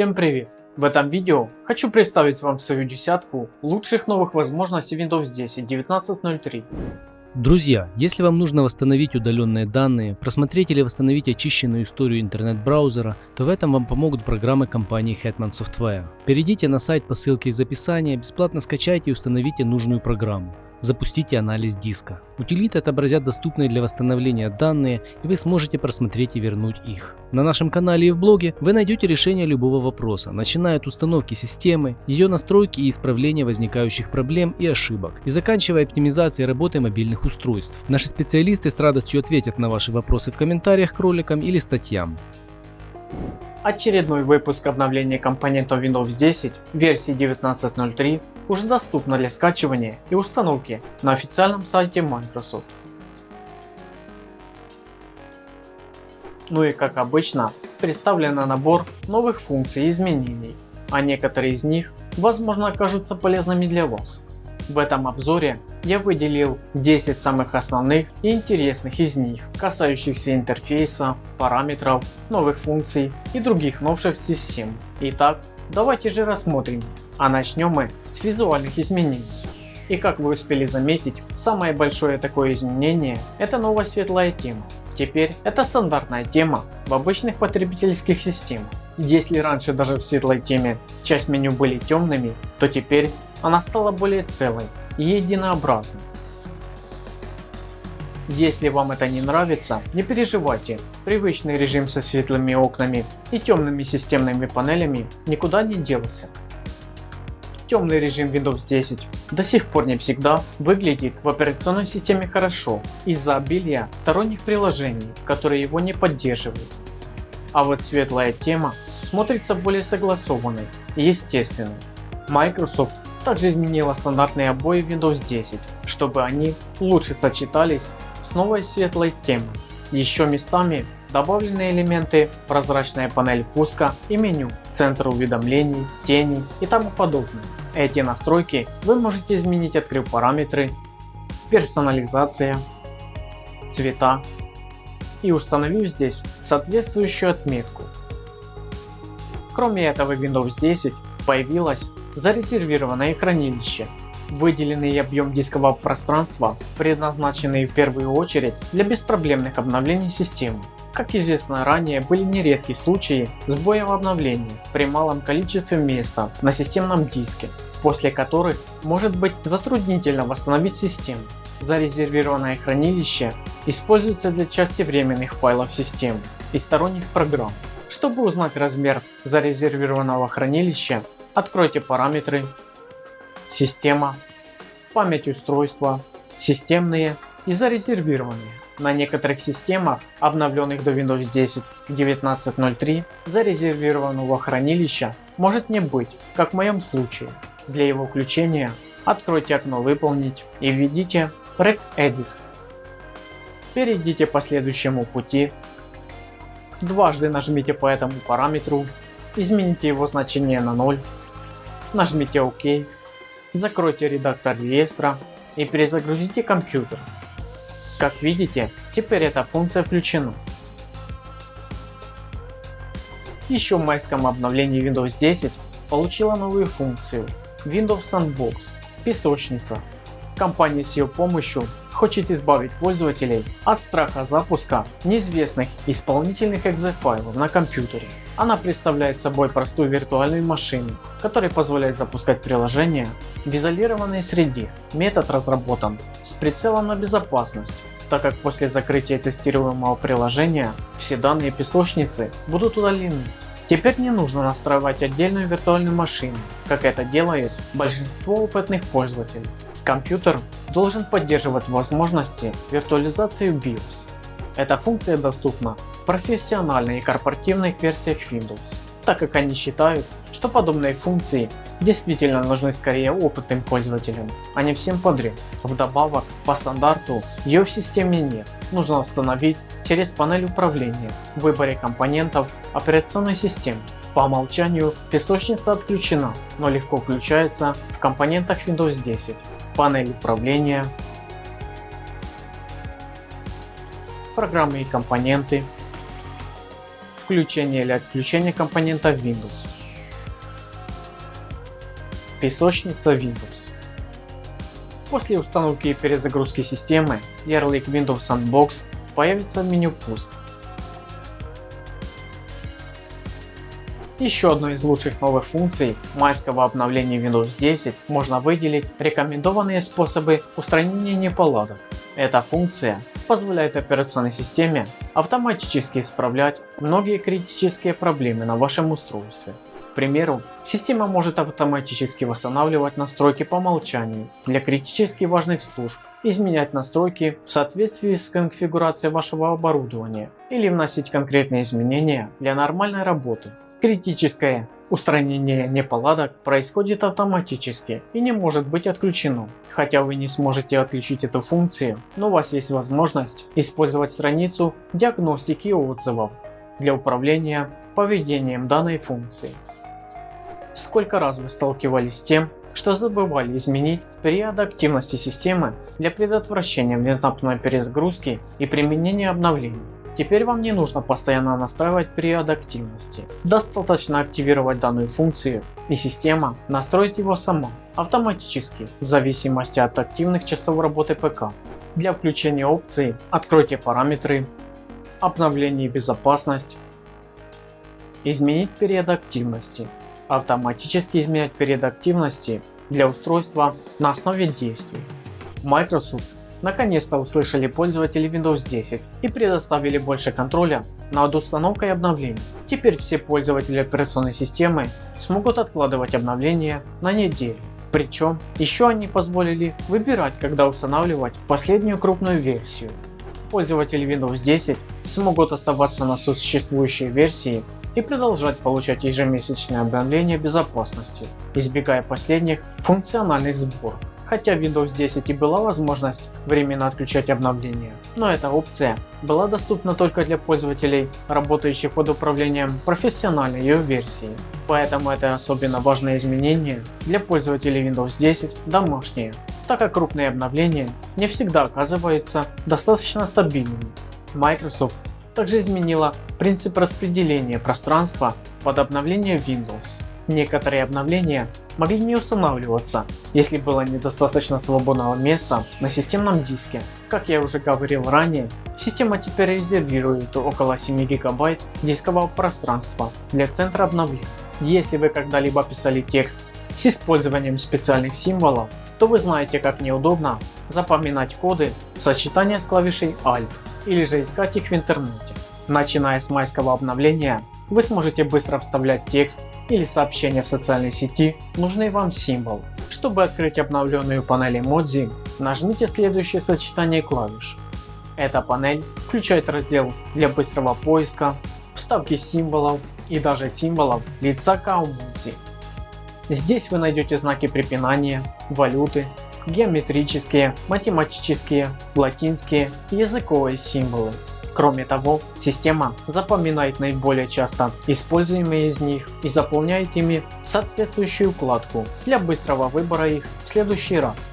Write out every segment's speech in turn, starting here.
Всем привет! В этом видео хочу представить вам свою десятку лучших новых возможностей Windows 10 19.03. Друзья, если вам нужно восстановить удаленные данные, просмотреть или восстановить очищенную историю интернет-браузера, то в этом вам помогут программы компании Hetman Software. Перейдите на сайт по ссылке из описания, бесплатно скачайте и установите нужную программу. Запустите анализ диска. Утилиты отобразят доступные для восстановления данные и вы сможете просмотреть и вернуть их. На нашем канале и в блоге вы найдете решение любого вопроса, начиная от установки системы, ее настройки и исправления возникающих проблем и ошибок, и заканчивая оптимизацией работы мобильных устройств. Наши специалисты с радостью ответят на ваши вопросы в комментариях к роликам или статьям. Очередной выпуск обновления компонентов Windows 10 версии 19.03 уже доступно для скачивания и установки на официальном сайте Microsoft. Ну и как обычно представлен набор новых функций и изменений, а некоторые из них возможно окажутся полезными для вас. В этом обзоре я выделил 10 самых основных и интересных из них, касающихся интерфейса, параметров, новых функций и других новшеств систем. Итак, давайте же рассмотрим, а начнем мы с визуальных изменений. И как вы успели заметить, самое большое такое изменение это новая светлая тема. Теперь это стандартная тема в обычных потребительских системах. Если раньше даже в светлой теме часть меню были темными, то теперь она стала более целой и единообразной. Если вам это не нравится, не переживайте, привычный режим со светлыми окнами и темными системными панелями никуда не делся. Темный режим Windows 10 до сих пор не всегда выглядит в операционной системе хорошо из-за обилия сторонних приложений, которые его не поддерживают. А вот светлая тема смотрится более согласованной и естественной. Microsoft также изменила стандартные обои Windows 10, чтобы они лучше сочетались с новой светлой темой. Еще местами добавлены элементы прозрачная панель пуска и меню, центр уведомлений, тени и тому подобное. Эти настройки вы можете изменить открыв параметры, персонализация, цвета и установив здесь соответствующую отметку. Кроме этого Windows 10 появилось зарезервированное хранилище. Выделенный объем дискового пространства предназначенный в первую очередь для беспроблемных обновлений системы. Как известно ранее были нередки случаи сбоя в обновлении при малом количестве места на системном диске, после которых может быть затруднительно восстановить систему. Зарезервированное хранилище используется для части временных файлов системы и сторонних программ. Чтобы узнать размер зарезервированного хранилища, Откройте параметры, система, память устройства, системные и зарезервированные. На некоторых системах, обновленных до Windows 10 19.03, зарезервированного хранилища может не быть, как в моем случае. Для его включения откройте окно «Выполнить» и введите regedit. Перейдите по следующему пути, дважды нажмите по этому параметру, измените его значение на 0 нажмите ОК, закройте редактор реестра и перезагрузите компьютер. Как видите, теперь эта функция включена. Еще в майском обновлении Windows 10 получила новую функцию Windows Sandbox – песочница. Компания с ее помощью хочет избавить пользователей от страха запуска неизвестных исполнительных экзефайлов на компьютере. Она представляет собой простую виртуальную машину, которая позволяет запускать приложения в изолированной среде. Метод разработан с прицелом на безопасность, так как после закрытия тестируемого приложения все данные песочницы будут удалены. Теперь не нужно настраивать отдельную виртуальную машину, как это делает большинство опытных пользователей. Компьютер должен поддерживать возможности виртуализации BIOS. Эта функция доступна в профессиональной и корпоративных версиях Windows, так как они считают, что подобные функции действительно нужны скорее опытным пользователям, а не всем подряд. Вдобавок, по стандарту ее в системе нет, нужно установить через панель управления в выборе компонентов операционной системы. По умолчанию песочница отключена, но легко включается в компонентах Windows 10 панель управления, программы и компоненты, включение или отключение компонента Windows, песочница Windows. После установки и перезагрузки системы ярлык Windows Sandbox появится в меню «Пуск», Еще одной из лучших новых функций майского обновления Windows 10 можно выделить рекомендованные способы устранения неполадок. Эта функция позволяет операционной системе автоматически исправлять многие критические проблемы на вашем устройстве. К примеру, система может автоматически восстанавливать настройки по умолчанию для критически важных служб, изменять настройки в соответствии с конфигурацией вашего оборудования или вносить конкретные изменения для нормальной работы. Критическое устранение неполадок происходит автоматически и не может быть отключено. Хотя вы не сможете отключить эту функцию, но у вас есть возможность использовать страницу диагностики отзывов для управления поведением данной функции. Сколько раз вы сталкивались с тем, что забывали изменить период активности системы для предотвращения внезапной перезагрузки и применения обновлений. Теперь вам не нужно постоянно настраивать период активности. Достаточно активировать данную функцию и система настроит его сама, автоматически, в зависимости от активных часов работы ПК. Для включения опции откройте параметры, обновление и безопасность, изменить период активности автоматически изменять период активности для устройства на основе действий. Microsoft наконец-то услышали пользователи Windows 10 и предоставили больше контроля над установкой обновлений. Теперь все пользователи операционной системы смогут откладывать обновления на неделю. Причем еще они позволили выбирать когда устанавливать последнюю крупную версию. Пользователи Windows 10 смогут оставаться на существующей версии и продолжать получать ежемесячные обновления безопасности, избегая последних функциональных сборок. Хотя в Windows 10 и была возможность временно отключать обновления, но эта опция была доступна только для пользователей, работающих под управлением профессиональной ее версии. Поэтому это особенно важное изменение для пользователей Windows 10 домашние, так как крупные обновления не всегда оказываются достаточно стабильными. Microsoft также изменила принцип распределения пространства под обновление Windows. Некоторые обновления могли не устанавливаться, если было недостаточно свободного места на системном диске. Как я уже говорил ранее, система теперь резервирует около 7 гигабайт дискового пространства для центра обновления. Если вы когда-либо писали текст с использованием специальных символов, то вы знаете как неудобно запоминать коды в сочетании с клавишей Alt или же искать их в интернете. Начиная с майского обновления, вы сможете быстро вставлять текст или сообщение в социальной сети нужный вам символ. Чтобы открыть обновленную панель эмодзи, нажмите следующее сочетание клавиш. Эта панель включает раздел для быстрого поиска, вставки символов и даже символов лица каумодзи. Здесь вы найдете знаки препинания, валюты, геометрические, математические, латинские языковые символы. Кроме того, система запоминает наиболее часто используемые из них и заполняет ими соответствующую вкладку для быстрого выбора их в следующий раз.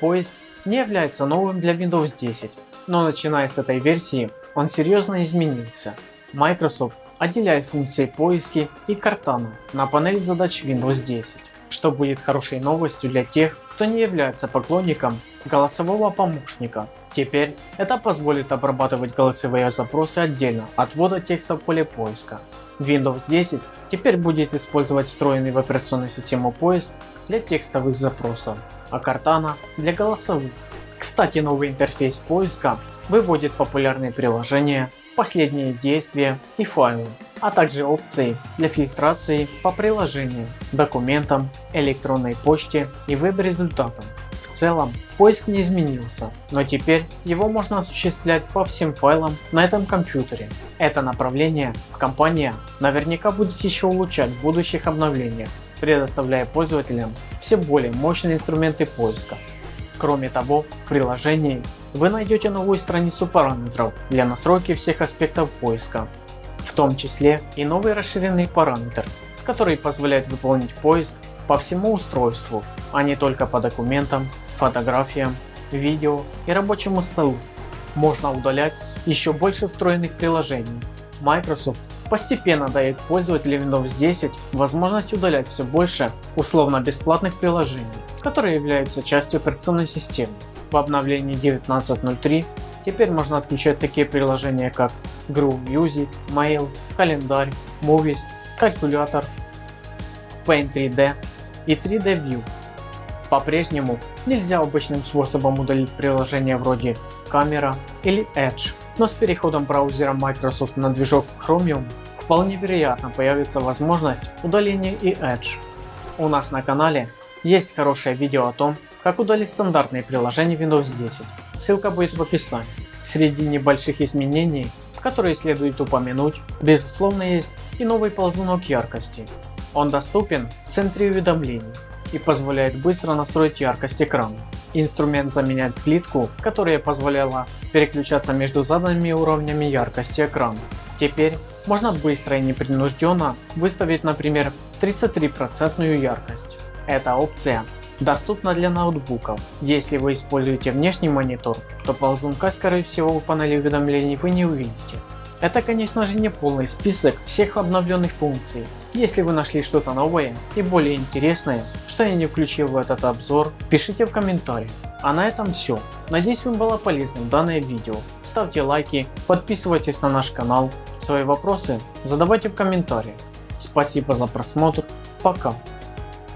Поиск не является новым для Windows 10, но начиная с этой версии он серьезно изменился. Microsoft отделяет функции поиски и Cortana на панели задач Windows 10, что будет хорошей новостью для тех, кто не является поклонником голосового помощника. Теперь это позволит обрабатывать голосовые запросы отдельно от ввода текста в поле поиска. Windows 10 теперь будет использовать встроенный в операционную систему поиск для текстовых запросов, а Cortana для голосовых. Кстати, новый интерфейс поиска выводит популярные приложения, последние действия и файлы, а также опции для фильтрации по приложениям, документам, электронной почте и веб-результатам. В целом поиск не изменился, но теперь его можно осуществлять по всем файлам на этом компьютере. Это направление компания наверняка будет еще улучшать в будущих обновлениях, предоставляя пользователям все более мощные инструменты поиска. Кроме того, в приложении вы найдете новую страницу параметров для настройки всех аспектов поиска, в том числе и новый расширенный параметр, который позволяет выполнить поиск по всему устройству, а не только по документам, фотографиям, видео и рабочему столу. Можно удалять еще больше встроенных приложений. Microsoft постепенно дает пользователям Windows 10 возможность удалять все больше условно бесплатных приложений, которые являются частью операционной системы. В обновлении 19.03 теперь можно отключать такие приложения как Groove Music, Mail, Календарь, Movies, Калькулятор, Paint 3D и 3D View. По-прежнему нельзя обычным способом удалить приложения вроде Камера или Edge, но с переходом браузера Microsoft на движок Chromium вполне вероятно появится возможность удаления и Edge. У нас на канале есть хорошее видео о том, как удалить стандартные приложения Windows 10, ссылка будет в описании. Среди небольших изменений, которые следует упомянуть, безусловно есть и новый ползунок яркости. Он доступен в центре уведомлений и позволяет быстро настроить яркость экрана. Инструмент заменяет плитку, которая позволяла переключаться между заданными уровнями яркости экрана. Теперь можно быстро и непринужденно выставить например 33% яркость. Эта опция доступна для ноутбуков. Если вы используете внешний монитор, то ползунка скорее всего в панели уведомлений вы не увидите. Это конечно же не полный список всех обновленных функций. Если вы нашли что-то новое и более интересное, что я не включил в этот обзор, пишите в комментариях. А на этом все. Надеюсь вам было полезным данное видео. Ставьте лайки, подписывайтесь на наш канал. Свои вопросы задавайте в комментариях. Спасибо за просмотр. Пока.